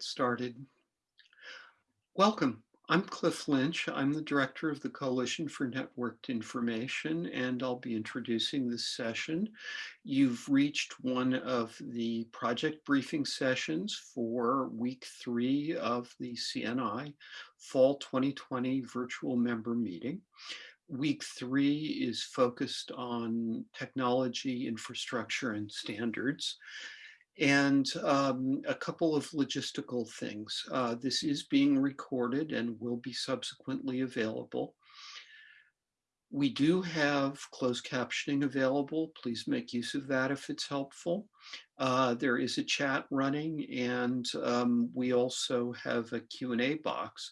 get started. Welcome. I'm Cliff Lynch. I'm the director of the Coalition for Networked Information, and I'll be introducing this session. You've reached one of the project briefing sessions for week three of the CNI Fall 2020 virtual member meeting. Week three is focused on technology, infrastructure, and standards and um, a couple of logistical things. Uh, this is being recorded and will be subsequently available. We do have closed captioning available. Please make use of that if it's helpful. Uh, there is a chat running and um, we also have a Q&A box.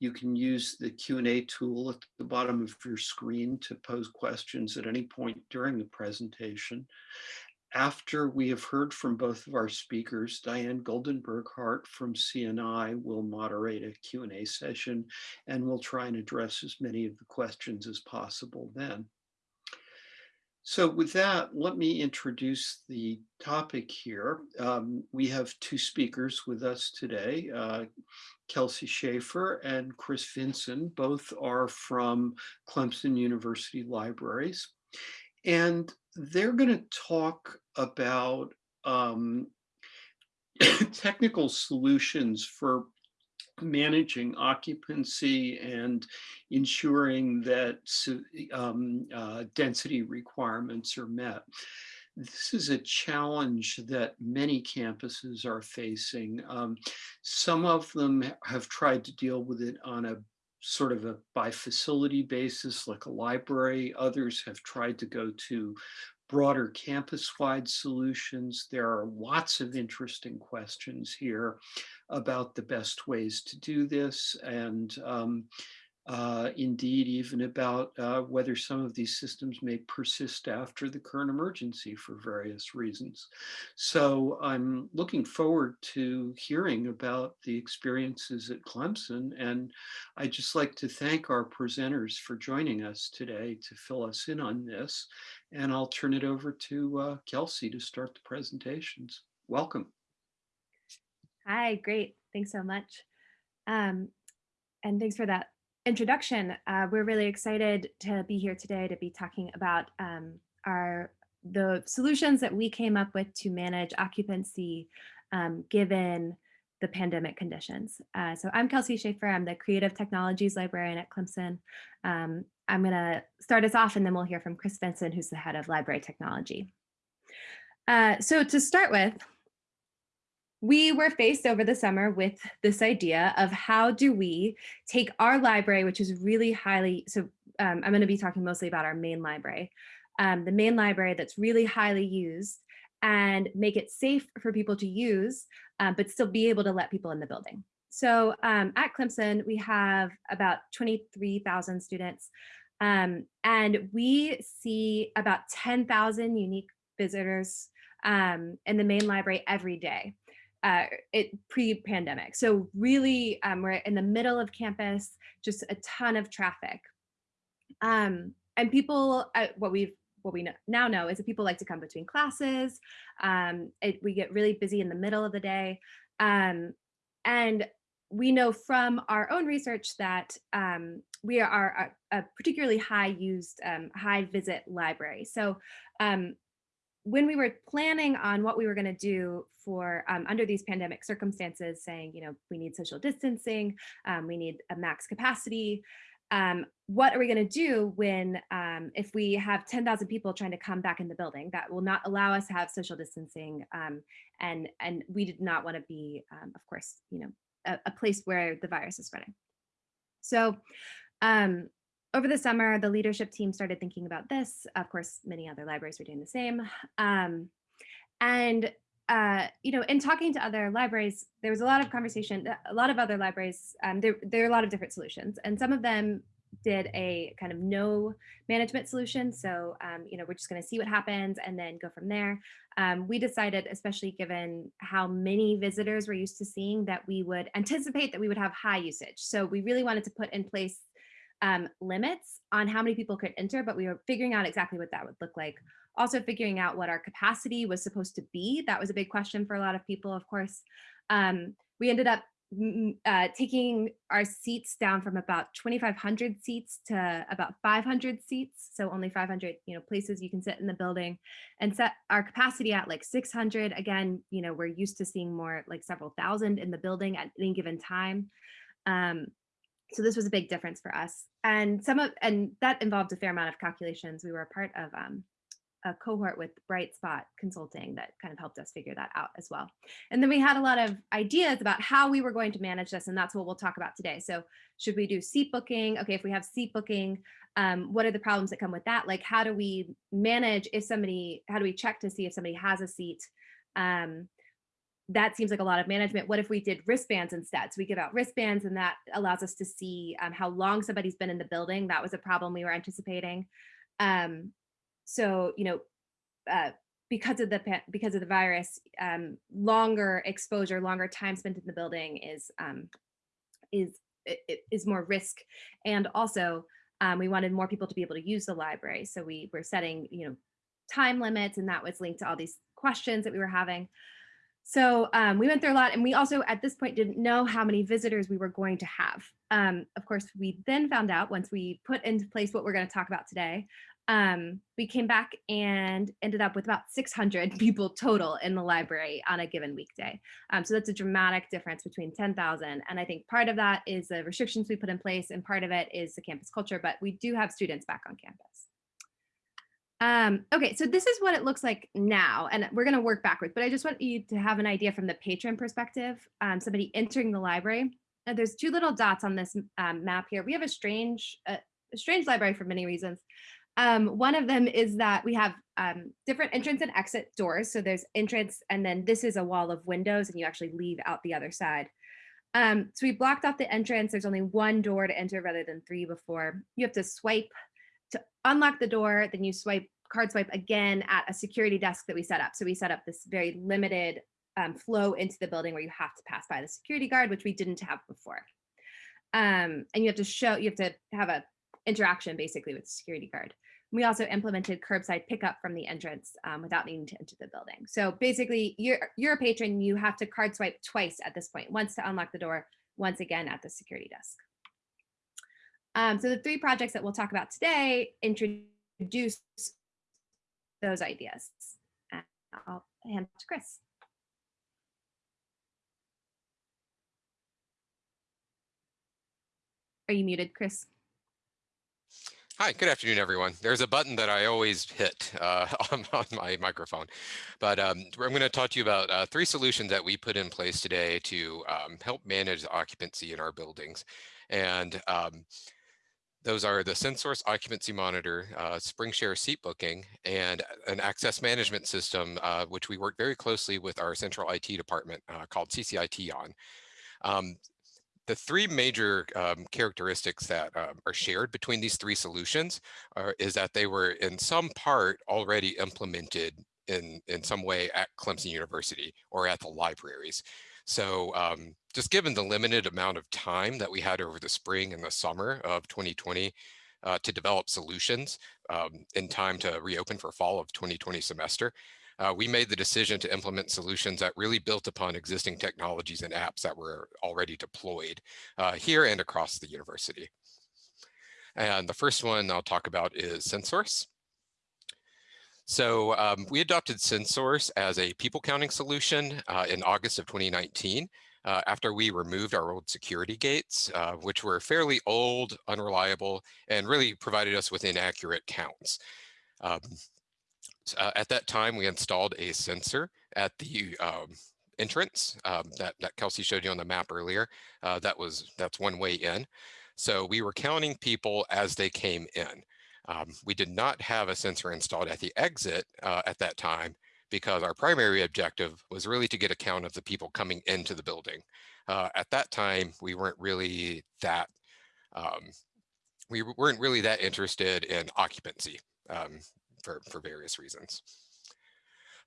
You can use the Q&A tool at the bottom of your screen to pose questions at any point during the presentation after we have heard from both of our speakers, Diane Goldenberg-Hart from CNI will moderate a Q&A session and we'll try and address as many of the questions as possible then. So with that, let me introduce the topic here. Um, we have two speakers with us today, uh, Kelsey Schaefer and Chris Vinson. Both are from Clemson University Libraries. And they're going to talk about um, technical solutions for managing occupancy and ensuring that um, uh, density requirements are met. This is a challenge that many campuses are facing. Um, some of them have tried to deal with it on a sort of a by facility basis like a library. Others have tried to go to broader campus-wide solutions. There are lots of interesting questions here about the best ways to do this. And um, uh, indeed even about uh, whether some of these systems may persist after the current emergency for various reasons. So I'm looking forward to hearing about the experiences at Clemson and I'd just like to thank our presenters for joining us today to fill us in on this and I'll turn it over to uh, Kelsey to start the presentations. Welcome. Hi, great. Thanks so much. Um, and thanks for that introduction, uh, we're really excited to be here today to be talking about um, our the solutions that we came up with to manage occupancy um, given the pandemic conditions. Uh, so I'm Kelsey Schaefer. I'm the Creative Technologies Librarian at Clemson. Um, I'm going to start us off and then we'll hear from Chris Vinson, who's the head of library technology. Uh, so to start with, we were faced over the summer with this idea of how do we take our library, which is really highly, so um, I'm going to be talking mostly about our main library, um, the main library that's really highly used and make it safe for people to use, um, but still be able to let people in the building. So um, at Clemson, we have about 23,000 students um, and we see about 10,000 unique visitors um, in the main library every day uh, it pre-pandemic. So really, um, we're in the middle of campus, just a ton of traffic. Um, and people, uh, what we've what we know, now know is that people like to come between classes. Um, it, we get really busy in the middle of the day. Um, and we know from our own research that um, we are a, a, particularly high used, um, high visit library. So um, when we were planning on what we were going to do for um, under these pandemic circumstances, saying, you know, we need social distancing, um, we need a max capacity, um, what are we going to do when um, if we have 10,000 people trying to come back in the building that will not allow us to have social distancing um, and and we did not want to be um, of course you know a, a, place where the virus is spreading? So over the summer, the leadership team started thinking about this. Of course, many other libraries were doing the same. Um, and, uh, you know, in talking to other libraries, there was a lot of conversation, a lot of other libraries, um, there, there are a lot of different solutions. And some of them did a kind of no management solution. So, um, you know, we're just going to see what happens and then go from there. Um, we decided, especially given how many visitors we're used to seeing, that we would anticipate that we would have high usage. So we really wanted to put in place um, limits on how many people could enter, but we were figuring out exactly what that would look like. Also figuring out what our capacity was supposed to be. That was a big question for a lot of people, of course. Um, we ended up uh, taking our seats down from about 2,500 seats to about 500 seats. So only 500, you know, places you can sit in the building and set our capacity at like 600. Again, you know, we're used to seeing more like several thousand in the building at any given time. Um, so this was a big difference for us. And some of, and that involved a fair amount of calculations. We were a part of um, a cohort with Bright Spot Consulting that kind of helped us figure that out as well. And then we had a lot of ideas about how we were going to manage this, and that's what we'll talk about today. So should we do seat booking? Okay, if we have seat booking, um, what are the problems that come with that? Like how do we manage if somebody, how do we check to see if somebody has a seat? Um, that seems like a lot of management. What if we did wristbands instead? So we give out wristbands and that allows us to see um, how long somebody's been in the building. That was a problem we were anticipating. Um, so, you know, uh, because of the because of the virus, um, longer exposure, longer time spent in the building is um, is is more risk, and also um, we wanted more people to be able to use the library. So we were setting, you know, time limits, and that was linked to all these questions that we were having. So um, we went through a lot and we also at this point didn't know how many visitors we were going to have. Um, of course, we then found out once we put into place what we're going to talk about today, um, we came back and ended up with about 600 people total in the library on a given weekday. Um, so that's a dramatic difference between 10,000. And I think part of that is the restrictions we put in place and part of it is the campus culture, but we do have students back on campus. Um, okay, so this is what it looks like now, and we're gonna work backwards, but I just want you to have an idea from the patron perspective, um, somebody entering the library. Uh, there's two little dots on this um, map here. We have a strange, uh, a strange library for many reasons. Um, one of them is that we have um, different entrance and exit doors. So there's entrance, and then this is a wall of windows, and you actually leave out the other side. Um, so we blocked off the entrance. There's only one door to enter rather than three before. You have to swipe to unlock the door, then you swipe card swipe again at a security desk that we set up. So we set up this very limited um, flow into the building where you have to pass by the security guard, which we didn't have before. Um, and you have to show, you have to have a interaction basically with the security guard. We also implemented curbside pickup from the entrance um, without needing to enter the building. So basically, you're, you're a patron, you have to card swipe twice at this point, once to unlock the door, once again at the security desk. Um, so the three projects that we'll talk about today introduce those ideas. And I'll hand to Chris. Are you muted, Chris? Hi, good afternoon, everyone. There's a button that I always hit uh, on, on, my microphone, but um, I'm going to talk to you about uh, three solutions that we put in place today to um, help manage occupancy in our buildings. And um, those are the SenSource Occupancy Monitor, uh, SpringShare Seat Booking, and an access management system, uh, which we work very closely with our central IT department uh, called CCIT on. Um, the three major um, characteristics that um, are shared between these three solutions are, is that they were in some part already implemented in, in some way at Clemson University or at the libraries. So um, just given the limited amount of time that we had over the spring and the summer of 2020 uh, to develop solutions um, in time to reopen for fall of 2020 semester, uh, we made the decision to implement solutions that really built upon existing technologies and apps that were already deployed uh, here and across the university. And the first one I'll talk about is SenSource. So um, we adopted SenSource as a people counting solution uh, in August of 2019 uh, after we removed our old security gates, uh, which were fairly old, unreliable, and really provided us with inaccurate counts. Um, uh, at that time, we installed a sensor at the um, entrance um, that, that Kelsey showed you on the map earlier. Uh, that was That's one way in. So we were counting people as they came in. Um, we did not have a sensor installed at the exit uh, at that time because our primary objective was really to get a count of the people coming into the building. Uh, at that time, we weren't really that, um, we weren't really that interested in occupancy um, for, for various reasons.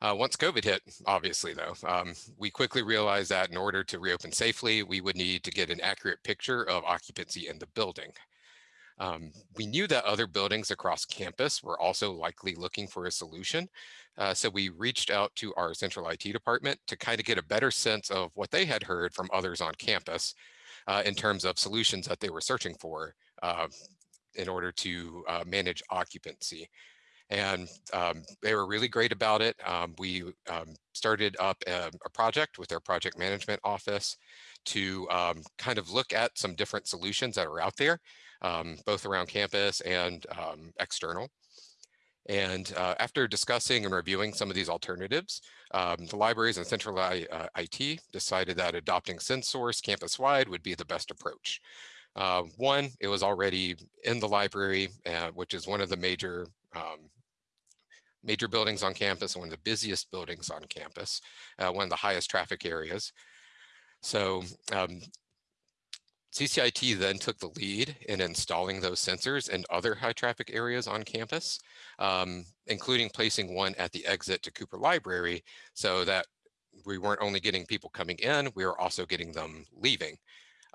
Uh, once COVID hit, obviously though, um, we quickly realized that in order to reopen safely, we would need to get an accurate picture of occupancy in the building. Um, we knew that other buildings across campus were also likely looking for a solution. Uh, so we reached out to our central IT department to kind of get a better sense of what they had heard from others on campus uh, in terms of solutions that they were searching for uh, in order to uh, manage occupancy. And um, they were really great about it. Um, we um, started up a, a, project with our project management office to um, kind of look at some different solutions that are out there, um, both around campus and um, external. And uh, after discussing and reviewing some of these alternatives, um, the libraries and central I, uh, IT decided that adopting SenSource campus-wide would be the best approach. Uh, one, it was already in the library, uh, which is one of the major um, major buildings on campus, one of the busiest buildings on campus, uh, one of the highest traffic areas. So um, CCIT then took the lead in installing those sensors in other high traffic areas on campus, um, including placing one at the exit to Cooper Library so that we weren't only getting people coming in, we were also getting them leaving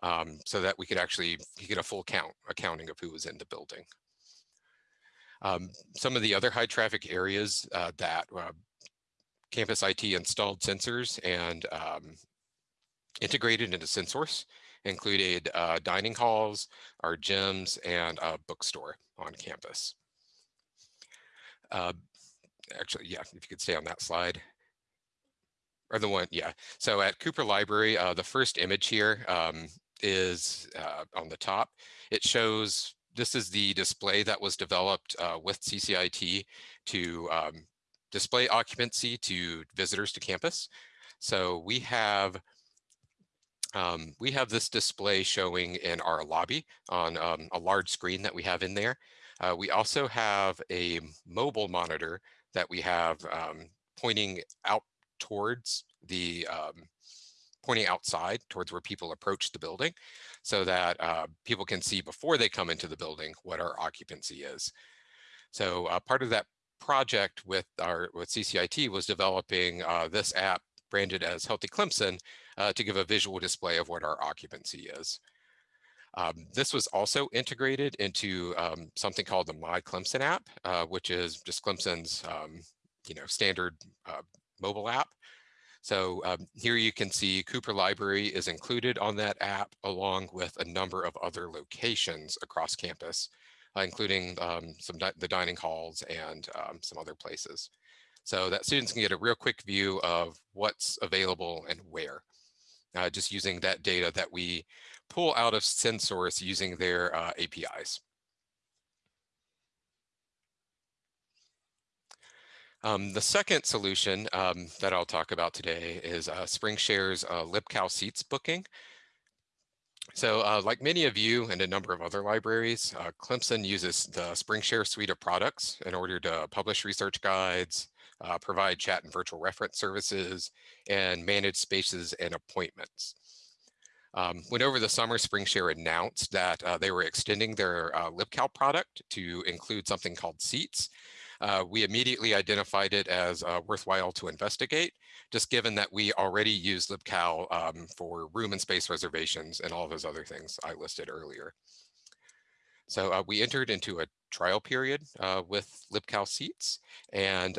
um, so that we could actually get a full count accounting of who was in the building. Um, some of the other high traffic areas uh, that uh, campus IT installed sensors and um, integrated into SenSource included uh, dining halls, our gyms, and a bookstore on campus. Uh, actually, yeah, if you could stay on that slide. Or the one, yeah. So at Cooper Library, uh, the first image here um, is uh, on the top. It shows, this is the display that was developed uh, with CCIT to um, display occupancy to visitors to campus. So we have um, we have this display showing in our lobby on um, a large screen that we have in there. Uh, we also have a mobile monitor that we have um, pointing out towards the, um, pointing outside towards where people approach the building so that uh, people can see before they come into the building what our occupancy is. So uh, part of that project with our with CCIT was developing uh, this app branded as Healthy Clemson uh, to give a visual display of what our occupancy is. Um, this was also integrated into um, something called the My Clemson app, uh, which is just Clemson's um, you know, standard uh, mobile app. So um, here you can see Cooper Library is included on that app along with a number of other locations across campus, uh, including um, some di the dining halls and um, some other places so that students can get a real quick view of what's available and where, uh, just using that data that we pull out of SenSource using their uh, APIs. Um, the second solution um, that I'll talk about today is uh, SpringShare's uh, LibCal Seats booking. So uh, like many of you and a number of other libraries, uh, Clemson uses the SpringShare suite of products in order to publish research guides, uh, provide chat and virtual reference services, and manage spaces and appointments. Um, when over the summer, SpringShare announced that uh, they were extending their uh, LibCal product to include something called Seats, uh, we immediately identified it as uh, worthwhile to investigate, just given that we already use LibCal um, for room and space reservations and all those other things I listed earlier. So uh, we entered into a trial period uh, with LibCal seats and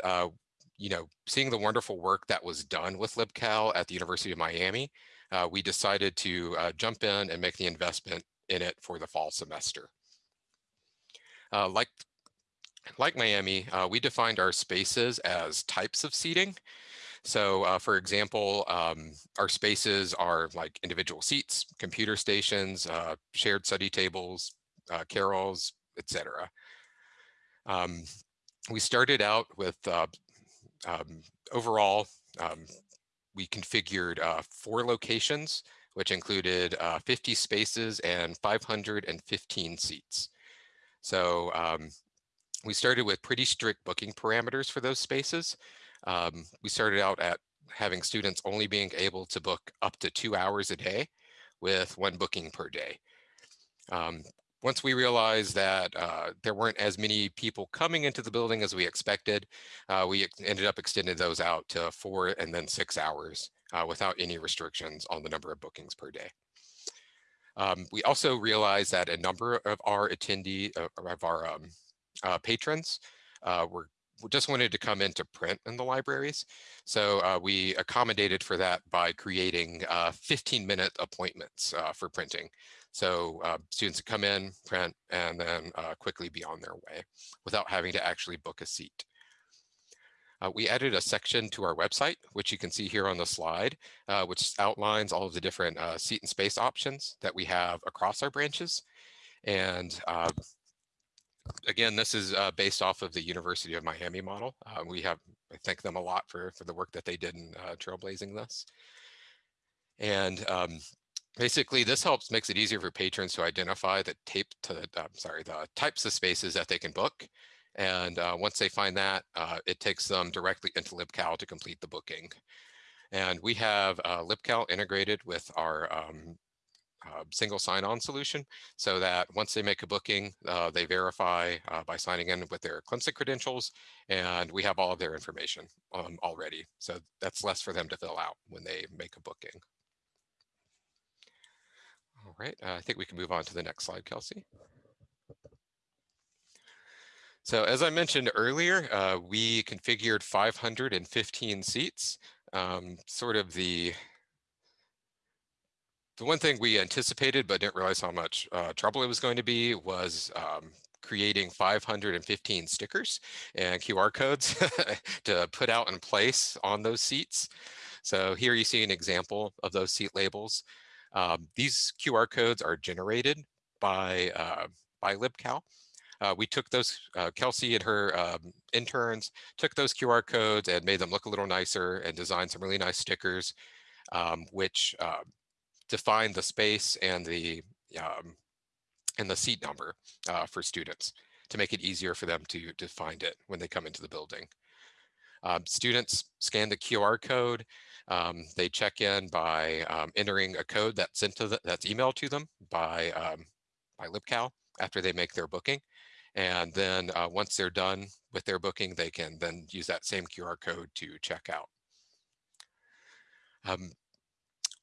you know, seeing the wonderful work that was done with LibCal at the University of Miami, uh, we decided to uh, jump in and make the investment in it for the fall semester. Uh, like, like Miami, uh, we defined our spaces as types of seating. So uh, for example, um, our spaces are like individual seats, computer stations, uh, shared study tables, carrels, etc. Um, we started out with um, overall, um, we configured uh, four locations, which included uh, 50 spaces and 515 seats. So um, we started with pretty strict booking parameters for those spaces. Um, we started out at having students only being able to book up to two hours a day with one booking per day. Um, once we realized that uh, there weren't as many people coming into the building as we expected, uh, we ended up extending those out to four and then six hours uh, without any restrictions on the number of bookings per day. Um, we also realized that a number of our attendee, uh, of our um, uh, patrons uh, were just wanted to come in to print in the libraries. So uh, we accommodated for that by creating 15 minute appointments uh, for printing. So uh, students come in, print, and then uh, quickly be on their way without having to actually book a seat. Uh, we added a section to our website, which you can see here on the slide, uh, which outlines all of the different uh, seat and space options that we have across our branches. And uh, again, this is uh, based off of the University of Miami model. Uh, we have, I thank them a lot for, for the work that they did in trailblazing this. And um, basically this helps makes it easier for patrons to identify the tape to the, sorry, the types of spaces that they can book and uh, once they find that, uh, it takes them directly into LibCal to complete the booking. And we have uh, LibCal integrated with our um, uh, single sign-on solution so that once they make a booking, uh, they verify uh, by signing in with their Clemson credentials, and we have all of their information um, already. So that's less for them to fill out when they make a booking. Right, I think we can move on to the next slide, Kelsey. So as I mentioned earlier, uh, we configured 515 seats. Um, sort of the the one thing we anticipated but didn't realize how much uh, trouble it was going to be was um, creating 515 stickers and QR codes to put out in place on those seats. So here you see an example of those seat labels. Um, these QR codes are generated by, uh, by LibCal. Uh, we took those, uh, Kelsey and her um, interns took those QR codes and made them look a little nicer and designed some really nice stickers, um, which uh, define the space and the um, and the seat number uh, for students to make it easier for them to, to find it when they come into the building. Um, students scan the QR code. Um, they check in by um, entering a code that's sent to the, that's emailed to them by um, by LibCal after they make their booking. And then uh, once they're done with their booking, they can then use that same QR code to check out.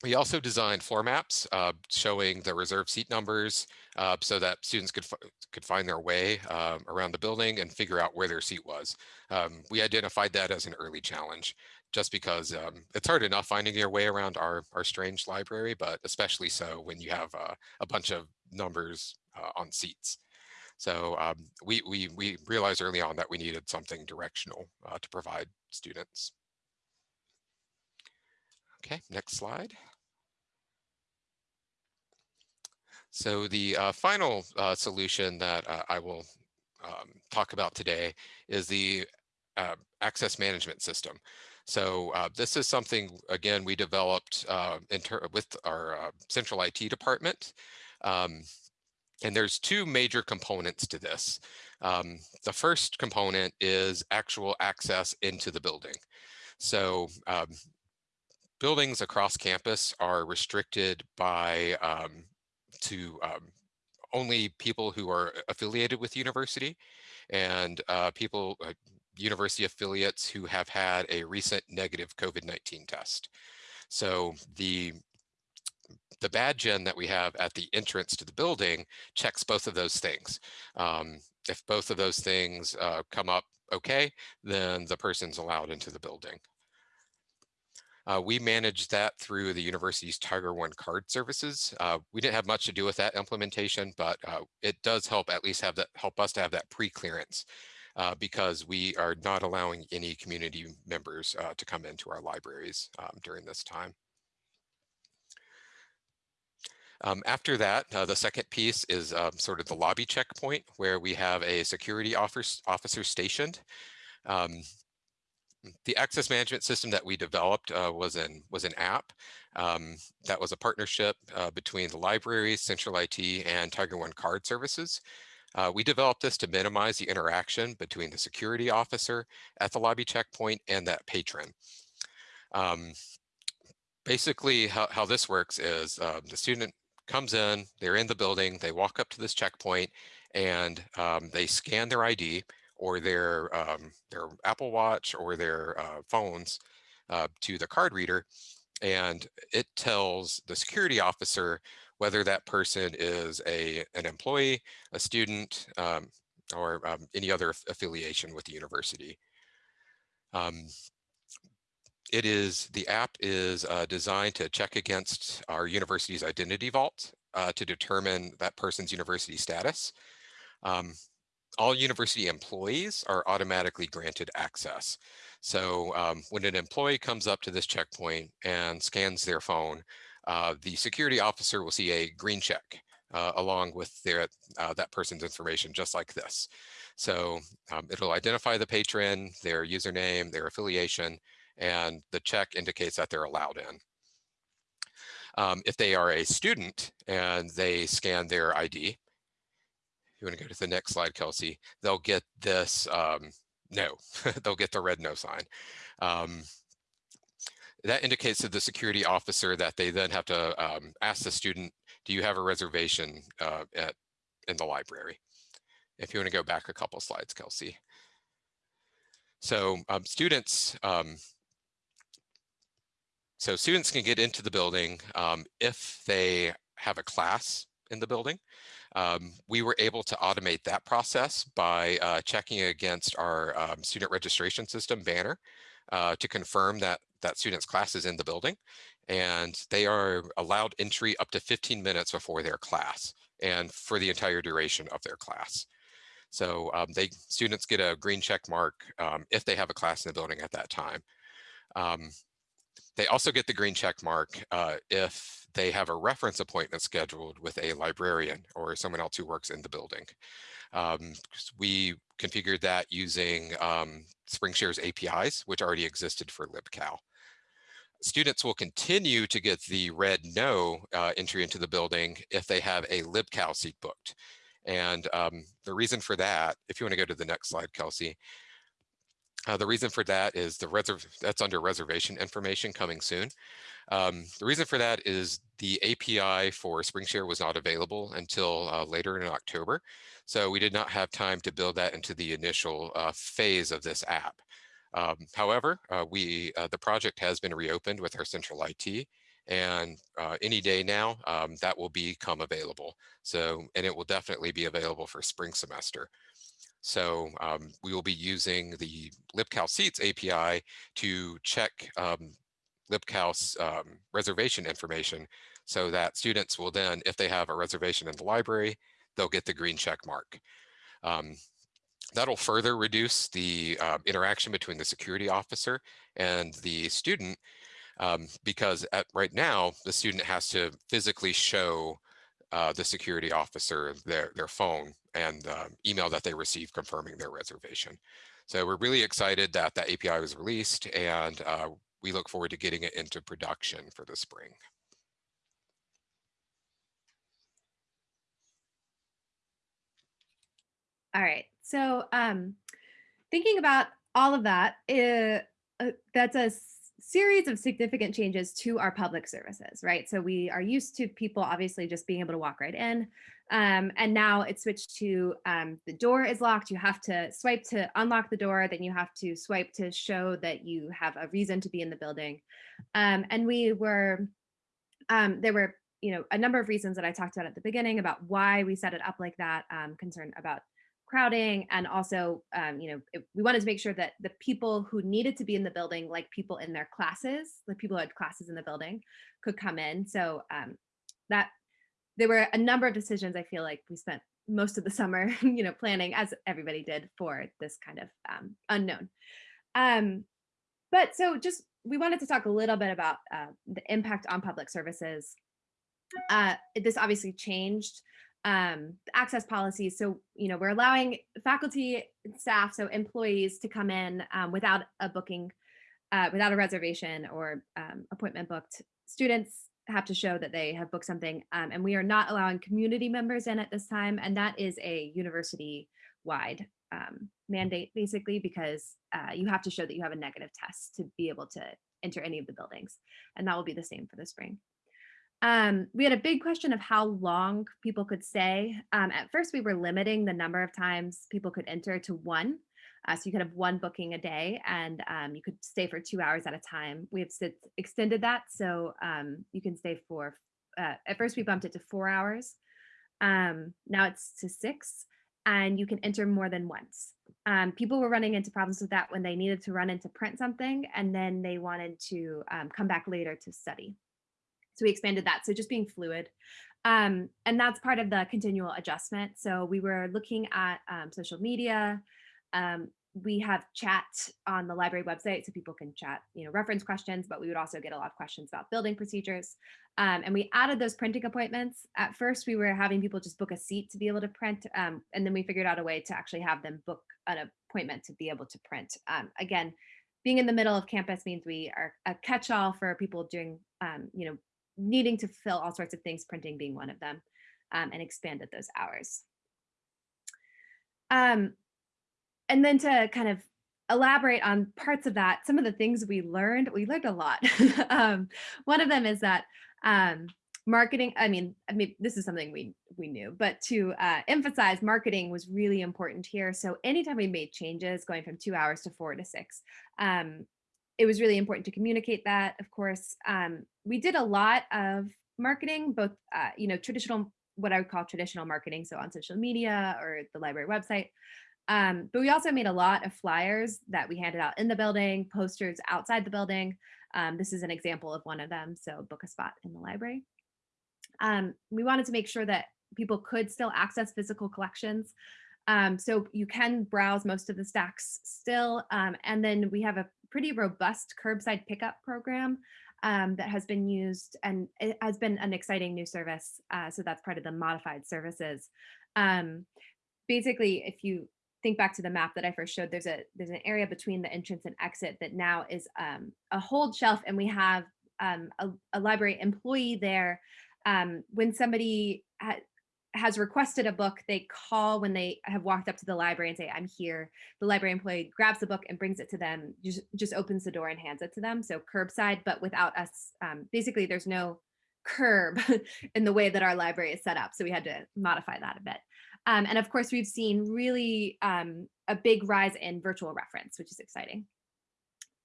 We also designed floor maps uh, showing the reserved seat numbers uh, so that students could, could find their way um, around the building and figure out where their seat was. Um, we identified that as an early challenge just because um, it's hard enough finding your way around our, our strange library, but especially so when you have uh, a bunch of numbers uh, on seats. So um, we, we, we realized early on that we needed something directional uh, to provide students. Okay, next slide. So the uh, final uh, solution that uh, I will um, talk about today is the uh, access management system. So uh, this is something, again, we developed uh, with our central IT department. Um, and there's two major components to this. Um, the first component is actual access into the building. So um, buildings across campus are restricted by um, to um, only people who are affiliated with university and uh, people, uh, university affiliates who have had a recent negative COVID-19 test. So the the badge in that we have at the entrance to the building checks both of those things. Um, if both of those things uh, come up okay, then the person's allowed into the building. Uh, we manage that through the university's Tiger One card services. Uh, we didn't have much to do with that implementation, but uh, it does help at least have that help us to have that pre-clearance uh, because we are not allowing any community members uh, to come into our libraries um, during this time. Um, after that, uh, the second piece is um, sort of the lobby checkpoint where we have a security officer, officer stationed. Um, the access management system that we developed uh, was an was an app um, that was a partnership uh, between the library, Central IT, and Tiger One Card Services. Uh, we developed this to minimize the interaction between the security officer at the lobby checkpoint and that patron. Um, basically, how, how this works is uh, the student comes in, they're in the building, they walk up to this checkpoint and um, they scan their ID or their, um, their Apple Watch or their uh, phones uh, to the card reader. And it tells the security officer whether that person is a, an employee, a student, um, or um, any other affiliation with the university. Um, it is, the app is uh, designed to check against our university's identity vault uh, to determine that person's university status. Um, all university employees are automatically granted access. So um, when an employee comes up to this checkpoint and scans their phone, uh, the security officer will see a green check uh, along with their uh, that person's information, just like this. So um, it'll identify the patron, their username, their affiliation, and the check indicates that they're allowed in. Um, if they are a student and they scan their ID, you want to go to the next slide, Kelsey, they'll get this um, no, they'll get the red no sign. Um, that indicates to the security officer that they then have to um, ask the student, do you have a reservation uh, at in the library? If you want to go back a couple slides, Kelsey. So um, students, um, so students can get into the building um, if they have a class in the building. Um, we were able to automate that process by uh, checking against our um, student registration system banner uh, to confirm that that student's class is in the building and they are allowed entry up to 15 minutes before their class and for the entire duration of their class. So um, they students get a green check mark um, if they have a class in the building at that time. Um, they also get the green check mark uh, if they have a reference appointment scheduled with a librarian or someone else who works in the building. Um, we configured that using um, SpringShare's APIs, which already existed for LibCal. Students will continue to get the red no uh, entry into the building if they have a LibCal seat booked. And um, the reason for that, if you want to go to the next slide, Kelsey, uh, the reason for that is the reserve that's under reservation information coming soon. Um, the reason for that is the API for SpringShare was not available until uh, later in October. So we did not have time to build that into the initial uh, phase of this app. Um, however, uh, we uh, the project has been reopened with our central IT and uh, any day now um, that will become available. So, and it will definitely be available for spring semester. So um, we will be using the LibCal Seats API to check um, LibCal's um, reservation information so that students will then, if they have a reservation in the library, they'll get the green check mark. Um, that'll further reduce the uh, interaction between the security officer and the student um, because at, right now the student has to physically show uh, the security officer their, their phone and email that they received confirming their reservation. So we're really excited that that API was released and uh, we look forward to getting it into production for the spring. All right. So um, thinking about all of that, uh, uh, that's a series of significant changes to our public services, right? So we are used to people obviously just being able to walk right in. Um, and now it's switched to um, the door is locked. You have to swipe to unlock the door. Then you have to swipe to show that you have a reason to be in the building. Um, and we were, um, there were, you know, a number of reasons that I talked about at the beginning about why we set it up like that, um, concern about crowding and also um, you know it, we wanted to make sure that the people who needed to be in the building like people in their classes the people who had classes in the building could come in. So um, that there were a number of decisions i feel like we spent most of the summer you know planning as everybody did for this kind of um, unknown. Um, but so just we wanted to talk a little bit about uh, the impact on public services. Uh, this obviously changed um, access policies. So, you know, we're allowing faculty, staff, so employees to come in um, without a booking, uh, without a reservation or um, appointment booked. Students have to show that they have booked something um, and we are not allowing community members in at this time. And that is a university wide um, mandate basically because uh, you have to show that you have a negative test to be able to enter any of the buildings. And that will be the same for the spring. Um, we had a big question of how long people could stay. Um, at first, we were limiting the number of times people could enter to one. Uh, so you could have one booking a day and um, you could stay for two hours at a time. We have extended that so um, you can stay for uh, at first we bumped it to four hours. Um, now it's to six and you can enter more than once. Um, people were running into problems with that when they needed to run in to print something and then they wanted to um, come back later to study. So we expanded that. So just being fluid. Um, and that's part of the continual adjustment. So we were looking at um, social media. Um, we have chat on the library website so people can chat, you know, reference questions, but we would also get a lot of questions about building procedures. Um, and we added those printing appointments. At first, we were having people just book a seat to be able to print. Um, and then we figured out a way to actually have them book an appointment to be able to print. Um, again, being in the middle of campus means we are a catch-all for people doing, you know, needing to fill all sorts of things, printing being one of them, um, and expanded those hours. Um, and then to kind of elaborate on parts of that, some of the things we learned, we learned a lot. um, one of them is that um, marketing, I mean, I mean, this is something we, we knew, but to uh, emphasize marketing was really important here. So anytime we made changes going from two hours to four to six, um, it was really important to communicate that, of course. Um, we did a lot of marketing, both, uh, you know, traditional, what I would call traditional marketing, so on social media or the library website. Um, but we also made a lot of flyers that we handed out in the building, posters outside the building. Um, this is an example of one of them, so book a spot in the library. Um, we wanted to make sure that people could still access physical collections. Um, so you can browse most of the stacks still. Um, and then we have a pretty robust curbside pickup program um, that has been used and it has been an exciting new service. Uh, so that's part of the modified services. Um, basically, if you think back to the map that I first showed, there's a there's an area between the entrance and exit that now is um, a hold shelf and we have um, a, a, library employee there. Um, when somebody has requested a book, they call when they have walked up to the library and say, I'm here. The library employee grabs the book and brings it to them, just, just opens the door and hands it to them. So curbside, but without us, um, basically there's no curb in the way that our library is set up. So we had to modify that a bit. Um, and of course, we've seen really um, a big rise in virtual reference, which is exciting.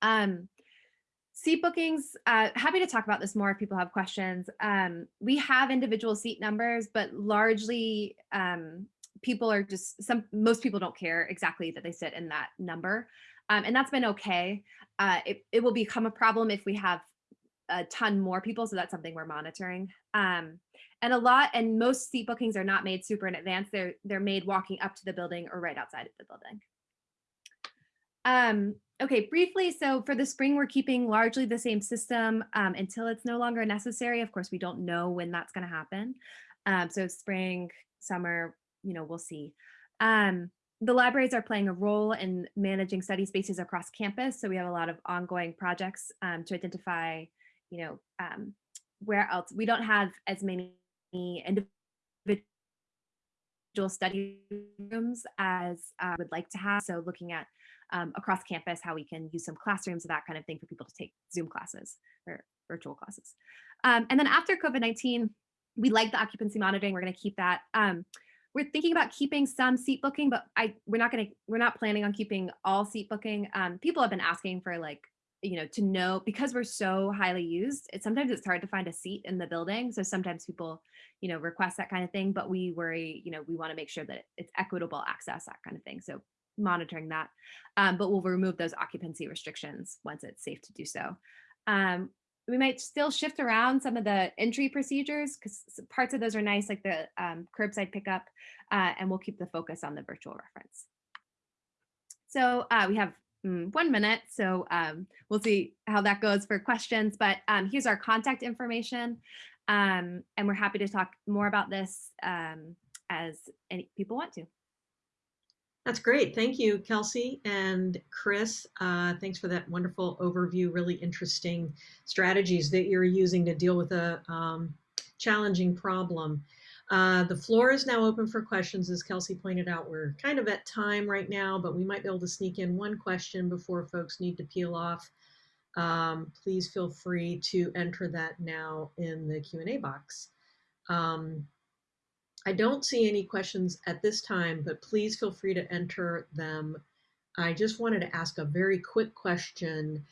Um, Seat bookings, uh, happy to talk about this more if people have questions. Um, we have individual seat numbers, but largely um, people are just, some most people don't care exactly that they sit in that number. Um, and that's been okay. Uh, it, it will become a problem if we have a ton more people, so that's something we're monitoring. Um, and a lot, and most seat bookings are not made super in advance. They're, they're made walking up to the building or right outside of the building. Um, okay, briefly, so for the spring, we're keeping largely the same system um, until it's no longer necessary. Of course, we don't know when that's going to happen. Um, so spring, summer, you know, we'll see. Um, the libraries are playing a role in managing study spaces across campus. So we have a lot of ongoing projects um, to identify, you know, um, where else. We don't have as many individual study rooms as I uh, would like to have. So looking at um, across campus, how we can use some classrooms, that kind of thing for people to take Zoom classes or virtual classes. Um, and then after COVID-19, we like the occupancy monitoring. We're going to keep that. Um, we're thinking about keeping some seat booking, but I we're not going to we're not planning on keeping all seat booking. Um, people have been asking for like you know to know because we're so highly used. It sometimes it's hard to find a seat in the building, so sometimes people you know request that kind of thing. But we worry you know we want to make sure that it's equitable access that kind of thing. So monitoring that, um, but we'll remove those occupancy restrictions once it's safe to do so. Um, we might still shift around some of the entry procedures because parts of those are nice, like the um, curbside pickup, uh, and we'll keep the focus on the virtual reference. So uh, we have mm, one minute, so um, we'll see how that goes for questions, but um, here's our contact information, um, and we're happy to talk more about this um, as any people want to. That's great. Thank you, Kelsey and Chris. Uh, thanks for that wonderful overview. Really interesting strategies that you're using to deal with a um, challenging problem. Uh, the floor is now open for questions. As Kelsey pointed out, we're kind of at time right now, but we might be able to sneak in one question before folks need to peel off. Um, please feel free to enter that now in the Q&A box. Um, I don't see any questions at this time, but please feel free to enter them. I just wanted to ask a very quick question.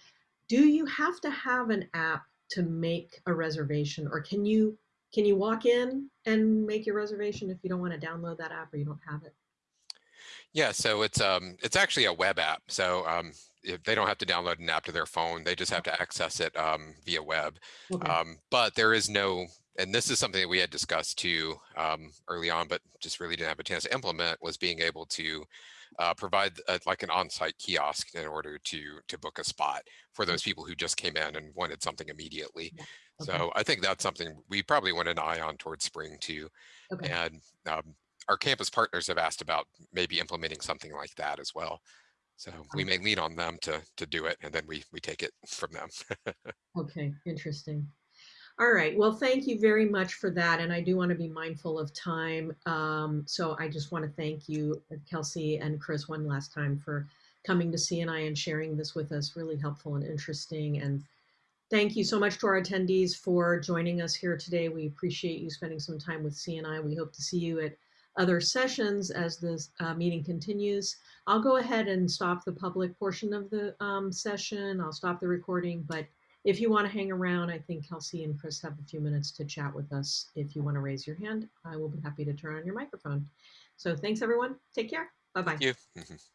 Do you have to have an app to make a reservation or can you can you walk in and make your reservation if you don't want to download that app or you don't have it? Yeah, so it's um it's actually a web app. So um if they don't have to download an app to their phone, they just have to access it um, via web. Okay. Um, but there is no, and this is something that we had discussed too um, early on, but just really didn't have a chance to implement was being able to uh, provide uh like an on-site kiosk in order to to book a spot for those people who just came in and wanted something immediately. Yeah, okay. So I think that's something we probably want an eye on towards spring too. Okay. And um, our campus partners have asked about maybe implementing something like that as well. So we may lean on them to to do it, and then we we take it from them. Okay, interesting. All right, well, thank you very much for that. And I do want to be mindful of time. Um, so I just want to thank you, Kelsey and Chris, one last time for coming to CNI and sharing this with us. Really helpful and interesting. And thank you so much to our attendees for joining us here today. We appreciate you spending some time with CNI. We hope to see you at other sessions as this uh, meeting continues. I'll go ahead and stop the public portion of the um, session. I'll stop the recording, but if you want to hang around, I think Kelsey and Chris have a few minutes to chat with us. If you want to raise your hand, I will be happy to turn on your microphone. So thanks everyone. Take care. Bye-bye. Thank you. Mhm.